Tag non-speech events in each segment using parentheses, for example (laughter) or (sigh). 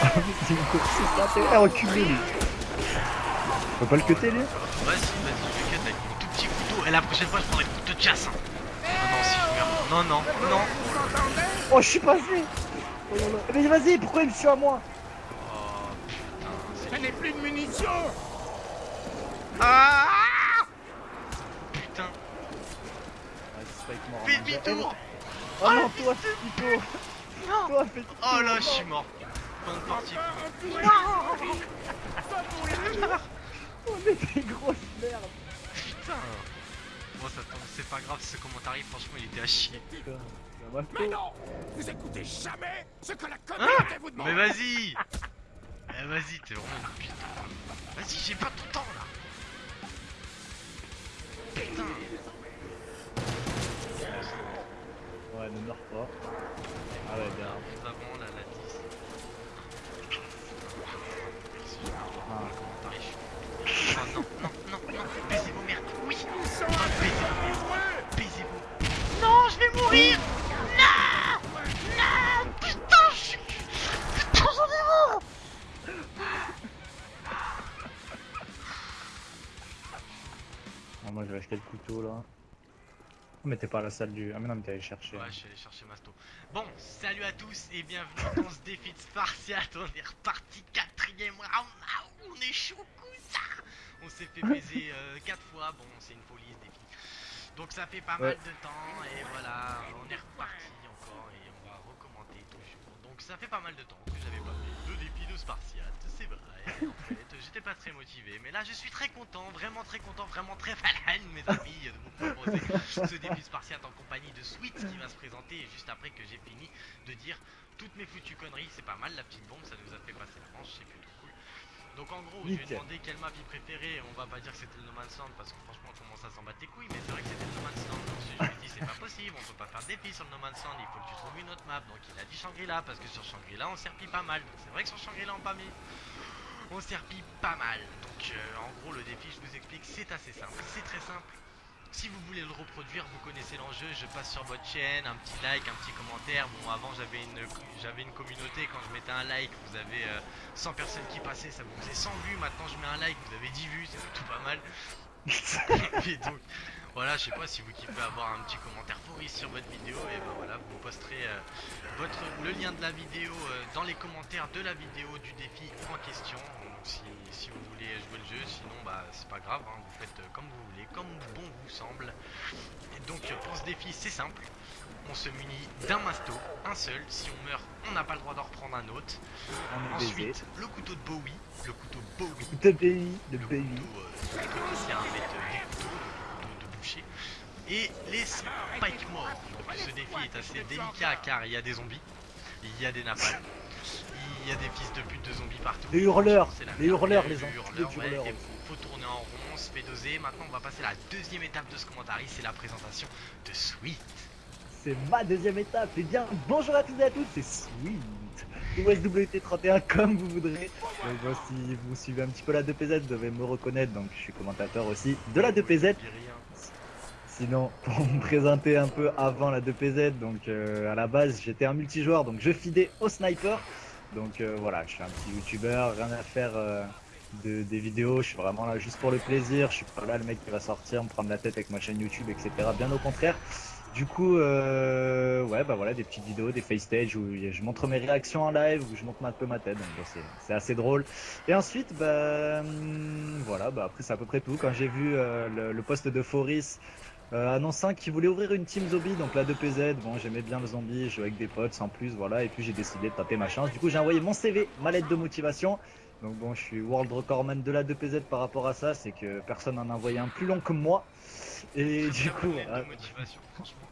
(laughs) C'est une course, c'est reculé lui. Faut pas le cuter lui Vas-y, vas-y, je vais cut avec mon tout petit couteau. Et la prochaine fois, je prendrai le couteau de chasse. hein. Non, non, si je meurs. Non, non, non. Oh, je suis passé Oh. Mais vas-y, pourquoi il me suit à moi? Oh putain, c'est. Je n'ai plus de munitions Ah Putain, mort. fais demi-tour Oh non, toi, Toi, fais Oh là, je suis mort. Fin de partie. Oh, mais t'es grosse merde Putain Bon, ça tombe, c'est pas grave, ce commentaire, franchement, il était à chier. Mais non Vous écoutez jamais ce que la Hein communauté vous demande Mais vas-y Eh, Vas-y, t'es vraiment une putain. Vas-y, j'ai pas tout le temps là Putain Ouais, ne meurs pas. Ah ouais, bien. Nous avons la Ah, moi, je vais acheter le couteau là. Oh, mais t'es pas à la salle du. Ah, mais non, mais t'es allé chercher. Ouais, je suis allé chercher Masto. Bon, salut à tous et bienvenue dans ce défi de Spartiate. On est reparti quatrième round. Ah, on est chaud ça On s'est fait baiser (laughs) 4 fois. Bon, c'est une folie ce défi. Donc ça fait pas Ouais. mal de temps et voilà, on est reparti encore et on va recommencer toujours. Donc ça fait pas mal de temps que j'avais pas fait de défi de Spartiate, c'est vrai. En (laughs) fait, j'étais pas très motivé, mais là je suis très content, vraiment très content, vraiment très fan, mes amis, de vous proposer ce (laughs) défi Spartiate en compagnie de Sweet qui va se présenter juste après que j'ai fini de dire toutes mes foutues conneries. C'est pas mal la petite bombe, ça nous a fait passer la manche, c'est plutôt cool. Donc en gros, je vais Nickel. demander quelle map il préférait. On va pas dire que c'était le No Man's Land parce que franchement, on commence à s'en battre les couilles. Mais c'est vrai que c'était le No Man's Land. Donc je lui ai dit, c'est pas possible, on peut pas faire de défi sur le No Man's Land. Il faut que tu trouves une autre map. Donc il a dit Shangri-La parce que sur Shangri-La, on serpille pas mal. Donc c'est vrai que sur Shangri-La, on pas mis. On serpille pas mal. Donc euh, en gros, le défi, je vous explique, c'est assez simple. C'est très simple. Si vous voulez le reproduire, vous connaissez l'enjeu, je passe sur votre chaîne, un petit like, un petit commentaire. Bon, avant j'avais une, j'avais une communauté, quand je mettais un like, vous avez euh, 100 personnes qui passaient, ça vous faisait 100 vues. Maintenant je mets un like, vous avez 10 vues, c'est plutôt pas mal. (laughs) et donc, voilà, je sais pas si vous kiffez avoir un petit commentaire pourri sur votre vidéo, et ben voilà, vous posterez euh, votre, lien de la vidéo euh, dans les commentaires de la vidéo du défi en question. Donc si, si vous voulez jouer le jeu, sinon bah c'est pas grave, hein, vous faites euh, comme vous voulez, comme bon vous semble. Et donc euh, pour ce défi c'est simple, on se munit d'un masto, un seul, si on meurt on n'a pas le droit d'en reprendre un autre. Baisé. Ensuite le couteau de Bowie, le couteau Bowie, De de le couteau euh, des couteaux de, de boucher. Et les spike morts. Donc ce défi est assez délicat car il y a des zombies, il y a des napalms, il y a des fils de pute de zombies partout. Les hurleurs, C'est la les hurleurs, y a les eu enculés hurleurs, ouais, faut, faut tourner en rond, on se fait doser. Maintenant on va passer à la deuxième étape de ce commentaire, c'est la présentation de Sweet. C'est ma deuxième étape. Et bien, bonjour à tous et à toutes, c'est Sweet. Ou SWT31 comme vous voudrez. Donc, moi, si vous suivez un petit peu la 2PZ, vous devez me reconnaître. Donc, je suis commentateur aussi de la 2PZ. Sinon, (laughs) pour me présenter un peu avant la 2PZ, donc euh, à la base j'étais un multijoueur, donc je fidais au sniper. Donc euh, voilà, je suis un petit youtubeur, rien à faire euh, de, des vidéos, je suis vraiment là juste pour le plaisir, je suis pas là le mec qui va sortir, me prendre la tête avec ma chaîne YouTube, etc. Bien au contraire. Du coup, ouais, bah voilà, des petites vidéos, des face stage où je montre mes réactions en live, où je montre un peu ma tête, donc c'est- assez drôle. Et ensuite, bah hum, voilà, bah après c'est à peu près tout. Quand j'ai vu le, le post de Foris euh, annonçant qu'il voulait ouvrir une team zombie, donc la 2PZ, bon j'aimais bien le zombie, je jouais avec des potes sans plus, voilà, et puis j'ai décidé de tenter ma chance. Du coup j'ai envoyé mon CV, ma lettre de motivation. Donc bon, je suis world recordman de la 2PZ par rapport à ça, c'est que personne n'en a envoyé un plus long que moi. Et du coup, plein voilà. de motivation, franchement.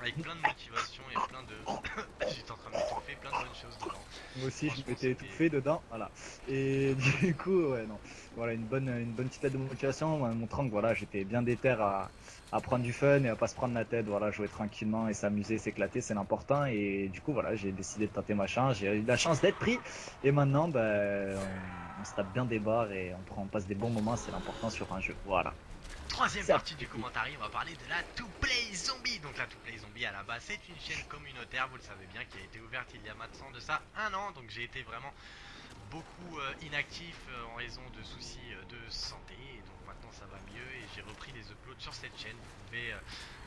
Avec plein de motivation et plein de. (coughs) J'étais en train de m'étouffer, plein de bonnes choses dedans. Moi aussi, je m'étais étouffé dedans, voilà. Et (laughs) du coup, ouais, non. Voilà, une bonne, une bonne petite lettre de motivation, en montrant que voilà, j'étais bien déter à, à prendre du fun et à pas se prendre la tête, voilà, jouer tranquillement et s'amuser, s'éclater, c'est l'important. Et du coup, voilà, j'ai décidé de tenter ma chance, j'ai eu la chance d'être pris. Et maintenant, ben, on, on se tape bien des barres et on, prend, on passe des bons moments, c'est l'important sur un jeu. Voilà. Troisième partie du commentaire, on va parler de la To Play Zombie. Donc la To Play Zombie à la base, c'est une chaîne communautaire, vous le savez bien, qui a été ouverte il y a maintenant de ça un an. Donc j'ai été vraiment beaucoup euh, inactif euh, en raison de soucis euh, de santé. Et donc maintenant ça va mieux et j'ai repris les uploads sur cette chaîne. Vous pouvez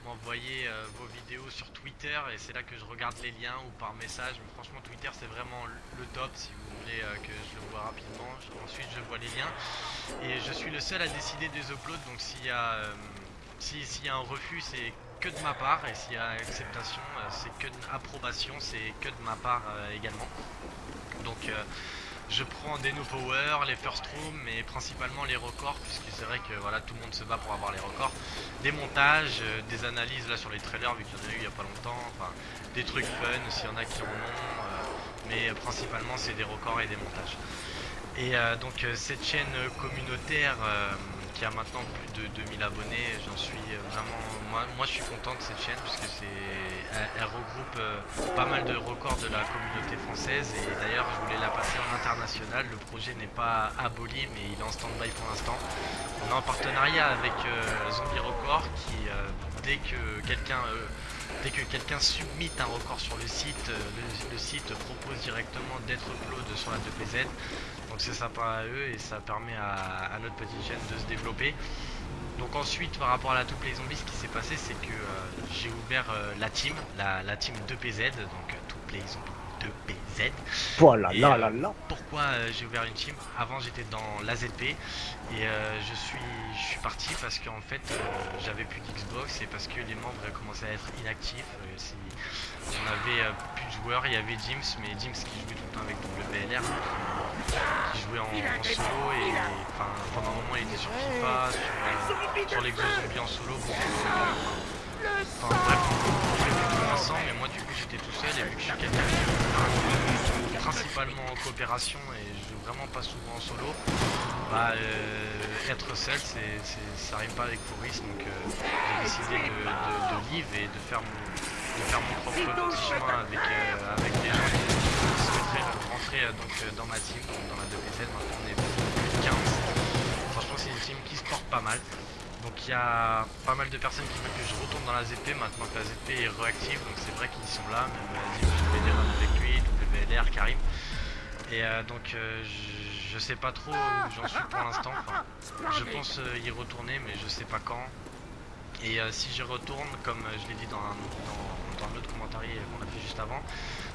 m'envoyer vos vidéos sur Twitter et c'est là que je regarde les liens ou par message. Mais franchement Twitter c'est vraiment le top si vous voulez que je le vois rapidement. Ensuite je vois les liens. Et je suis le seul à décider des uploads, donc s'il y a si- s'il y a un refus, c'est que de ma part, et s'il y a acceptation, c'est que de approbation, c'est que de ma part également. Donc je prends des no power, les first room, mais principalement les records, puisque c'est vrai que voilà tout le monde se bat pour avoir les records. Des montages, euh, des analyses là sur les trailers, vu qu'il y en a eu il y a pas longtemps, enfin des trucs fun s'il y en a qui en ont, euh, mais euh, principalement c'est des records et des montages. Et donc cette chaîne communautaire qui a maintenant plus de 2000 abonnés, j'en suis euh, vraiment... Moi, moi je suis content de cette chaîne puisque c'est elle, regroupe euh, pas mal de records de la communauté française et d'ailleurs je voulais la passer en international. Le projet n'est pas aboli mais il est en stand-by pour l'instant. On est en partenariat avec euh, Zombie Record qui dès que quelqu'un... Dès que quelqu'un submit un record sur le site, le, le site propose directement d'être upload sur la 2PZ. C'est sympa à eux et ça permet à, à notre petite chaîne de se développer. Donc ensuite par rapport à la To Play Zombies, ce qui s'est passé c'est que euh, j'ai ouvert euh, la team, la, la team 2PZ, donc euh, To Play Zombies 2PZ. Voilà, Et, là, euh, là, là. Pourquoi euh, j'ai ouvert une team? Avant j'étais dans l'AZP et euh, je suis je suis parti parce qu'en fait euh, j'avais plus d'Xbox et parce que les membres commençaient à être inactifs. Euh, si on avait euh, plus de joueurs, il y avait Jims, mais Jims qui jouait tout le temps avec WLR, en, solo et pendant un moment il était sur FIFA, sur, euh, sur l'Exo Zombie en solo. Enfin bref, on ensemble, mais moi du coup j'étais tout seul et vu que je suis principalement en coopération et je joue vraiment pas souvent en solo, bah euh, être seul c'est- ça arrive pas avec Fouris donc euh, j'ai décidé de, live et de faire mon, de faire mon propre petit chemin avec, avec gens qui souhaiteraient rentrer euh, donc, euh, dans ma team, donc dans la 2PZ, maintenant on est plus de 15. Franchement c'est une team qui se porte pas mal. Donc il y a pas mal de personnes qui veulent que je retourne dans la ZP maintenant que la ZP est réactive, donc c'est vrai qu'ils sont là, même euh, Dim, je fais des avec lui, WLR, Karim. Et euh, donc euh, je, sais pas trop où j'en suis pour l'instant, je pense euh, y retourner mais je sais pas quand. Et euh, si j'y retourne, comme euh, je l'ai dit dans, dans, dans commentaire qu'on a fait juste avant,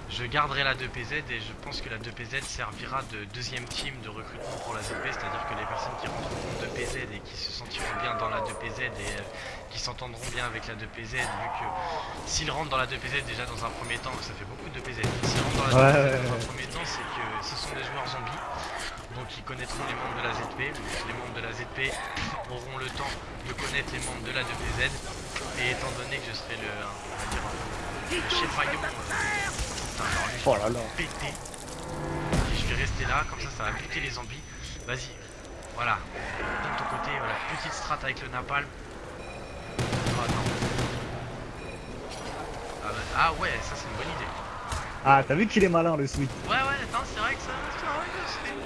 je garderai la 2PZ et je pense que la 2PZ servira de deuxième team de recrutement pour la ZP, c'est-à-dire que les personnes qui rentreront en 2PZ et qui se sentiront bien dans la 2PZ et euh, qui s'entendront bien avec la 2PZ, vu que s'ils rentrent dans la 2PZ déjà dans un premier temps, ça fait beaucoup de 2PZ, s'ils rentrent dans la 2PZ Ouais, dans un ouais. premier temps, c'est que ce sont des joueurs zombies, donc ils connaîtront les membres de la ZP, les membres de la ZP auront le temps de connaître les membres de la 2PZ, et étant donné que je serai le, on va dire, le chef rayon, Oh là là. péter. Je vais rester là, comme ça ça va buter les zombies. Vas-y, voilà. De ton côté, voilà, petite strat avec le napalm. Oh non. Ah, bah- ah ouais, ça c'est une bonne idée. Ah, t'as vu qu'il est malin le sweet. Ouais, ouais, attends, c'est vrai que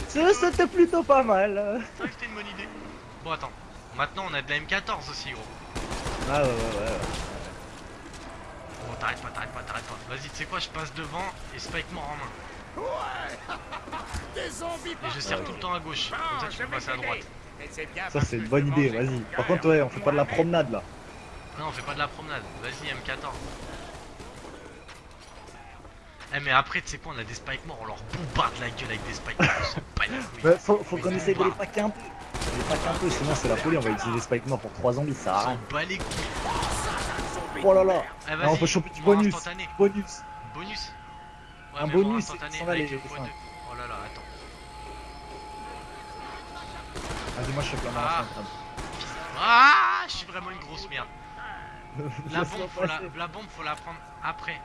Ça, C'était plutôt pas mal. c'est vrai que c'était une bonne idée. Bon, attends. Maintenant on a de la M14 aussi, gros. Ah ouais, ouais, ouais. ouais. Bon, t'arrêtes pas, t'arrêtes pas, t'arrêtes pas. Vas-y, tu sais quoi, je passe devant et spike mort en main. (laughs) Des zombies Et je serre tout le temps à gauche. Comme ça tu peux passer à droite. Ça, c'est une bonne idée, vas-y. Par contre, ouais, on fait pas de la promenade là. Non, on fait pas de la promenade. Vas-y, M14. Eh, mais après, tu sais quoi, on a des spike morts, on leur bombarde la gueule avec des spike morts. On s'en bat les couilles. Ouais, faut, faut qu'on essaye de les packer un peu. Les packer un peu, sinon c'est la folie, on va utiliser les spike morts pour 3 zombies, ça sert On à s'en rien. bat les couilles. Oh là là. Eh, Ah, on peut choper du bonus. instantané. Bonus. Bonus Ouais, Un bonus, en instantané, sans aller, avec le les x2. cinq. Oh là là, attends. Vas-y, moi je chope la main Ah. Ah, je suis vraiment une grosse merde. (laughs) La bombe, faut la, la bombe, faut la prendre après.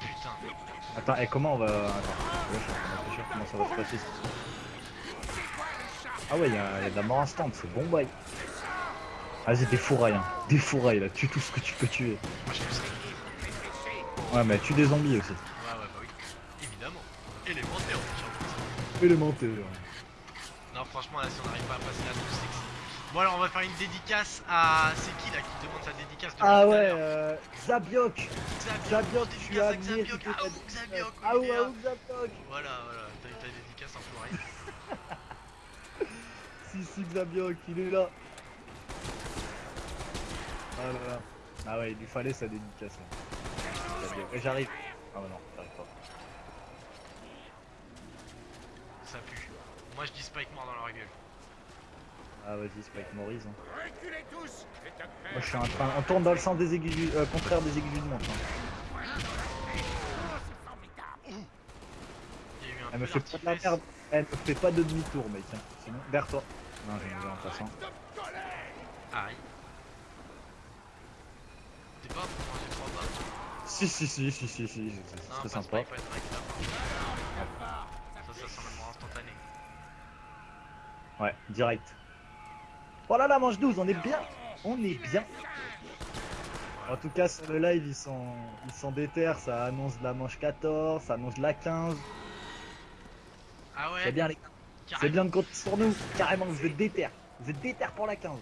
Putain. Attends, et comment on va. Attends, je de réfléchir comment ça va se passer. Ah ouais, il y, a y a de la mort instant, c'est bon bail. Vas-y, défouraille, hein. Défouraille là, tue tout ce que tu peux tuer. Moi, ça. Ouais, mais tue des zombies aussi. Ouais, ouais, bah oui. Évidemment. Élémentaire, de dire. Élémentaire. Non, franchement, là, si on n'arrive pas à passer la touche, c'est que Bon alors on va faire une dédicace à... C'est qui là qui demande sa dédicace depuis Ah ouais, euh, Zabiok Zabiok, tu as toutes Ah Ah ouais, ah, Zabiok Voilà, voilà, t'as eu ta dédicace en fourré. (laughs) Si, si, Xabiok, il est là Ah là là Ah ouais, il lui fallait sa dédicace. j'arrive Ah bah non, j'arrive pas. Ça pue. Moi je dis Spike mort dans leur gueule. Ah vas-y, Spike Morris. Hein. Reculez tous Moi je suis en train. On tourne dans le sens des aiguilles du. euh, contraire des aiguilles du. Hein. Un Elle me fait pas de la merde. Elle me fait pas de demi-tour, mec. Sinon, vers toi. Non, j'ai en passant. Aïe. T'es pas pour manger trois balles Si, si, si, si, si, si, c'est pas sympa. Pas. Ça, ça sent. Ouais, direct. Oh là là, manche 12, on est bien. On est bien. En tout cas, sur le live, ils sont, ils sont déter. Ça annonce de la manche 14, ça annonce de la 15. Ah ouais C'est bien, les gars. C'est carrément. bien de compter sur nous. Carrément, vous êtes déter. Vous êtes déter pour la 15.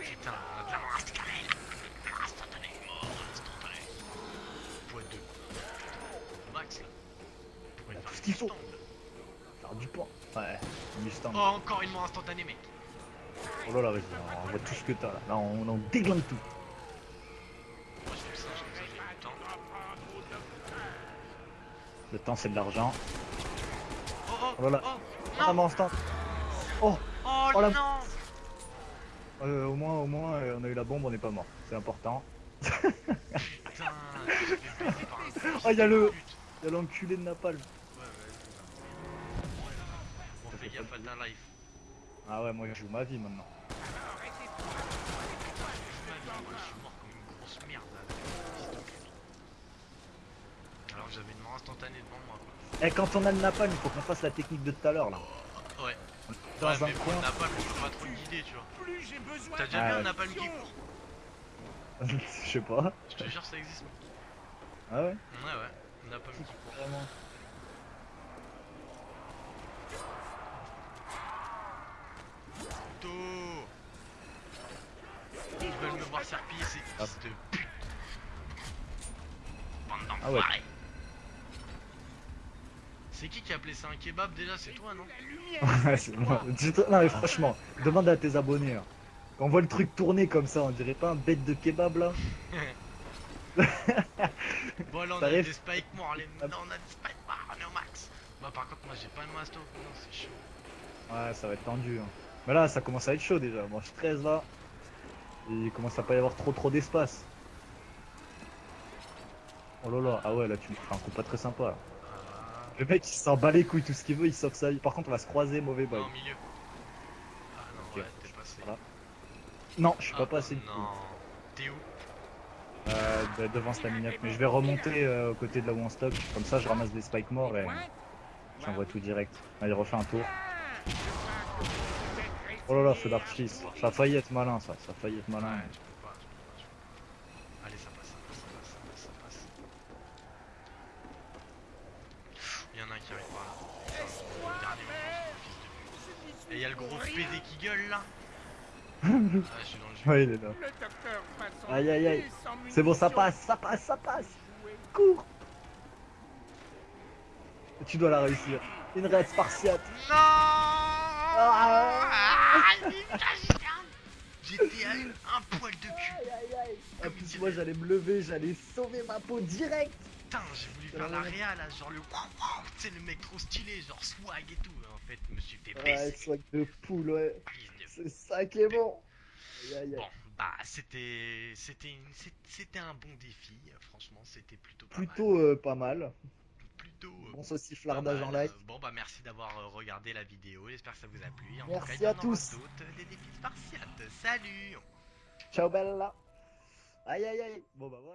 Putain, on a de la mort instantanée. Mort instantanée, mort instantanée. Point 2. Max là. Faire du point. Ouais, Mustang. Oh, encore une mort instantanée, mec. Oh là là, vas-y, on voit tout ce que t'as là. Là, on, on déglingue tout. Moi je fais le singe comme ça, du temps. Le temps, c'est de l'argent. Oh oh Oh là là. oh Ah, non instant. Oh, Oh, Oh la- non euh, au moins, au moins, euh, on a eu la bombe, on n'est pas mort. C'est important. Putain, je baiser par un Oh, y a le-. Y'a l'enculé de Napalm. Ta life. Ah ouais, moi je joue ma vie maintenant. Moi, je suis mort comme une grosse merde là. fils de pute. Alors que j'avais une mort instantanée devant moi quoi. Et quand on a le Napalm, il faut qu'on fasse la technique de tout à l'heure là. Ouais. Dans ouais, un mais coin. bon, napalm, je peux pas trop guider, tu vois. T'as déjà Ah vu un ouais. napalm qui court (laughs) Je sais pas. Je te jure, ça existe. Ah ouais Ouais, ouais. Un napalm qui court. Vraiment. Ils veulent me voir serpiller, ces Ah. fils de pute. Bande Ah ouais. C'est qui qui a appelé ça un kebab déjà? C'est toi, non? (laughs) Ouais, c'est moi. Non mais franchement, demande à tes abonnés. hein. Quand on voit le truc tourner comme ça, on dirait pas un bête de kebab là (laughs) Bon, là on a des spikes morts, les... Ah. non, on a des spikes morts, on est au max. Bah, par contre, moi j'ai pas de masto, non, c'est chaud. Ouais, ça va être tendu. hein. Mais là, ça commence à être chaud déjà. Moi, je 13 là. Et il commence à pas y avoir trop trop d'espace. Oh là là, ah ouais, là tu me fais un coup pas très sympa. Là. Ah, Le mec il s'en bat les couilles, tout ce qu'il veut, il sauf ça. Par contre, on va se croiser, mauvais boy. non, au milieu. Ah non, ouais, t'es passé. Voilà. Non, je suis Ah, pas passé du Non, t'es où? Euh, de- devant Staminap. Mais je vais remonter euh, aux côtés de là où on stock. Comme ça, je ramasse des spikes morts et j'envoie tout direct. Allez, refais un tour. Oh là là, feu d'artifice. Ça a failli être malin, ça. Ça a failli être malin. Ouais, je peux pas, je peux pas, je peux pas. Allez, ça passe, ça passe, ça passe, ça passe, ça passe. Il y en a un qui arrive par là. Dernier moment, ce fils de pute. Et il y a le gros PD qui gueule là. (laughs) Ah, je suis dans le jeu. Ouais, il est là. Aïe, aïe, aïe. C'est bon, ça passe, ça passe, ça passe. Cours. Tu dois la réussir. Une raid spartiate. Non Ah, J'étais à une- un poil de cul. Aïe, aïe, aïe. Plus, dirait- moi, j'allais me lever, j'allais sauver ma peau direct. Putain, j'ai voulu faire la réa là, genre le tu sais, le mec trop stylé, genre swag et tout. En fait, je me suis fait Ouais, baiser. swag de poule, ouais. C'est ça qui est bon. Aïe, aïe, aïe. Bon, bah c'était c'était c'était un bon défi. Franchement, c'était plutôt pas mal. Plutôt euh, pas mal. Plutôt euh, Bon pas sauciflardage en mal. live. Euh, Bon bah merci d'avoir euh, regardé la vidéo. J'espère que ça vous a plu. En Merci tout cas, à tous. euh, des défis spartiates. Salut. Ciao, bella. Aïe, aïe, aïe. Bon, bah voilà.